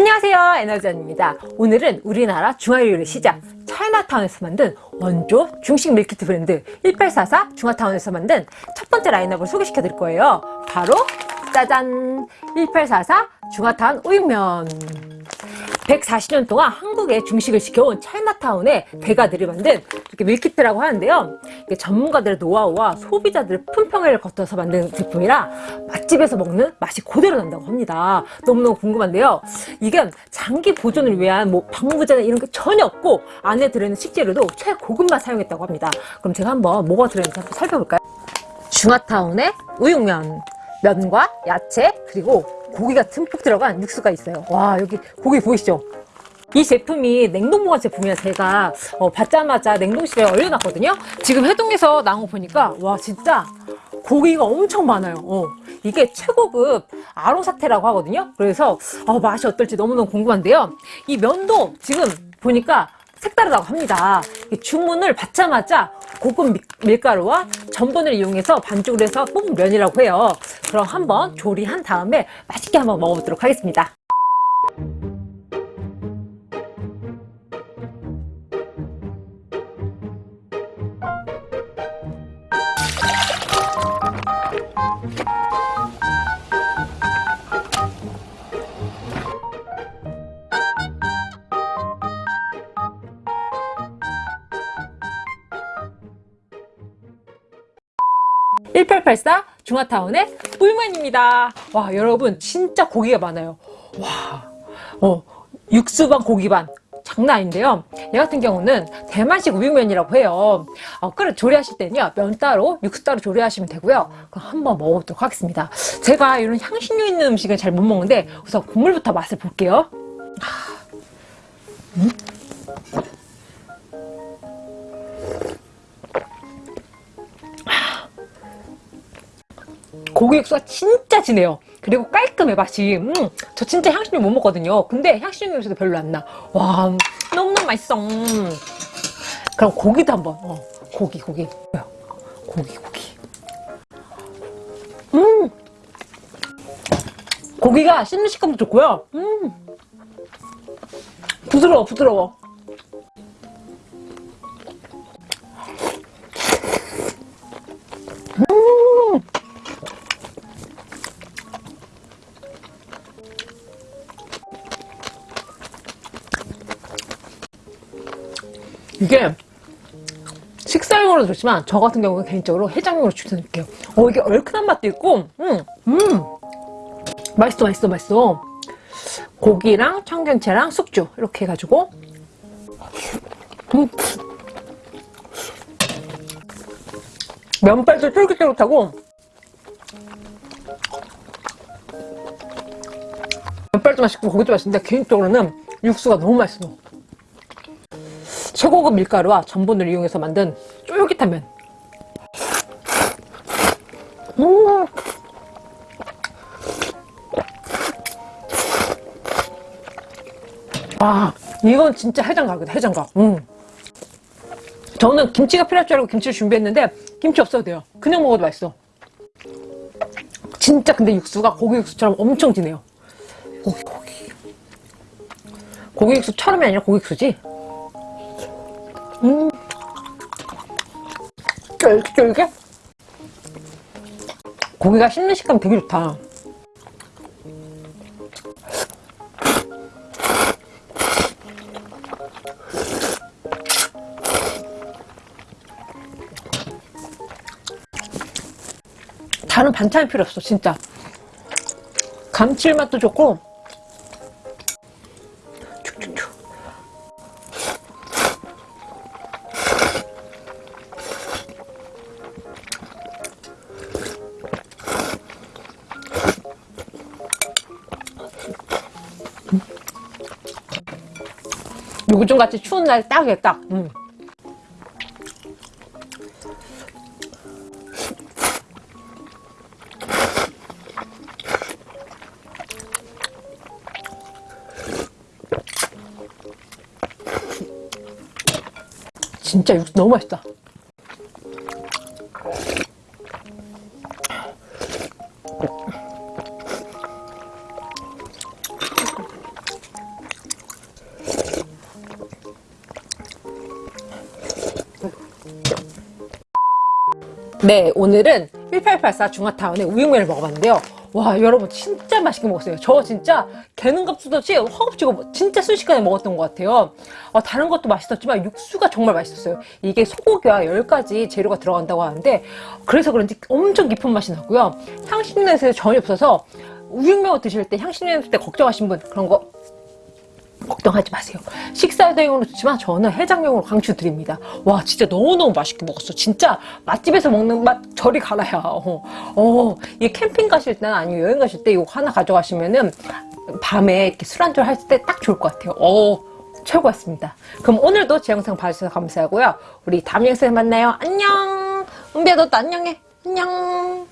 안녕하세요 에너지원입니다. 오늘은 우리나라 중화요리의 시작. 차이나타운에서 만든 원조 중식 밀키트 브랜드 1844 중화타운에서 만든 첫 번째 라인업을 소개시켜 드릴 거예요. 바로 짜잔! 1844 중화타운 우육면 140년 동안 한국에 중식을 지켜온 차이나타운의 대가들이 만든 이렇게 밀키트라고 하는데요. 이게 전문가들의 노하우와 소비자들의 품평회를 거쳐서 만든 제품이라 맛집에서 먹는 맛이 그대로 난다고 합니다. 너무너무 궁금한데요. 이게 장기 보존을 위한 뭐 방부제나 이런 게 전혀 없고 안에 들어있는 식재료도 최고급만 사용했다고 합니다. 그럼 제가 한번 뭐가 들어있는지 한번 살펴볼까요? 중화타운의 우육면 면과 야채 그리고 고기가 듬뿍 들어간 육수가 있어요. 와 여기 고기 보이시죠? 이 제품이 냉동 보관 제품이라 제가 어, 받자마자 냉동실에 얼려놨거든요. 지금 해동해서 나온 거 보니까 와 진짜 고기가 엄청 많아요. 어, 이게 최고급 아로사테라고 하거든요. 그래서 어, 맛이 어떨지 너무너무 궁금한데요. 이 면도 지금 보니까 색다르다고 합니다. 주문을 받자마자 고급 밀가루와 전분을 이용해서 반죽을 해서 뽑은 면이라고 해요. 그럼 한번 조리한 다음에 맛있게 한번 먹어보도록 하겠습니다 1884 중화타운의 꿀맨입니다. 와 여러분 진짜 고기가 많아요. 와 어, 육수 반 고기 반 장난 아닌데요. 얘 같은 경우는 대만식 우육면이라고 해요. 어, 끓여 조리하실 때는요. 면 따로, 육수 따로 조리하시면 되고요. 그럼 한번 먹어보도록 하겠습니다. 제가 이런 향신료 있는 음식은 잘 못 먹는데 우선 국물부터 맛을 볼게요. 음? 고기 육수가 진짜 진해요. 그리고 깔끔해 맛이. 음, 저 진짜 향신료 못 먹거든요. 근데 향신료 냄새도 별로 안 나. 와 너무너무 맛있어. 음. 그럼 고기도 한번. 어, 고기 고기. 고기 고기. 음. 고기가 씹는 식감도 좋고요. 음. 부드러워 부드러워. 이게 식사용으로 좋지만 저 같은 경우는 개인적으로 해장용으로 추천드릴게요. 어 이게 얼큰한 맛도 있고 음, 음. 맛있어 맛있어 맛있어. 고기랑 청경채랑 숙주 이렇게 해가지고. 음. 면발도 쫄깃쫄깃하고. 면발도 맛있고 고기도 맛있는데 개인적으로는 육수가 너무 맛있어 최고급 밀가루와 전분을 이용해서 만든 쫄깃한 면. 음. 와 이건 진짜 해장각이다 해장각. 음. 저는 김치가 필요할 줄 알고 김치를 준비했는데 김치 없어도 돼요. 그냥 먹어도 맛있어. 진짜 근데 육수가 고기 육수처럼 엄청 진해요. 고기 고기. 고기 육수처럼이 아니라 고기 육수지 음. 쫄깃쫄깃? 고기가 씹는 식감 되게 좋다. 다른 반찬이 필요 없어, 진짜. 감칠맛도 좋고, 요즘같이 추운 날 딱이에요 딱 음. 진짜 육수 너무 맛있다 네, 오늘은 1884 중화타운의 우육면을 먹어봤는데요. 와, 여러분 진짜 맛있게 먹었어요. 저 진짜 개는값수도 없이 허겁지겁 진짜 순식간에 먹었던 것 같아요. 어, 다른 것도 맛있었지만 육수가 정말 맛있었어요. 이게 소고기와 10가지 재료가 들어간다고 하는데 그래서 그런지 엄청 깊은 맛이 나고요. 향신료에서 전혀 없어서 우육면 드실 때 향신료 때 걱정하신 분 그런 거 걱정하지 마세요. 식사 대용으로 좋지만 저는 해장용으로 강추드립니다. 와 진짜 너무너무 맛있게 먹었어. 진짜 맛집에서 먹는 맛 저리 가라야. 어, 어, 이 캠핑 가실 때나 아니면 여행 가실 때 이거 하나 가져가시면은 밤에 이렇게 술 한잔 할 때 딱 좋을 것 같아요. 어, 최고였습니다. 그럼 오늘도 제 영상 봐주셔서 감사하고요. 우리 다음 영상에 만나요. 안녕. 은비야 너도 안녕해. 안녕.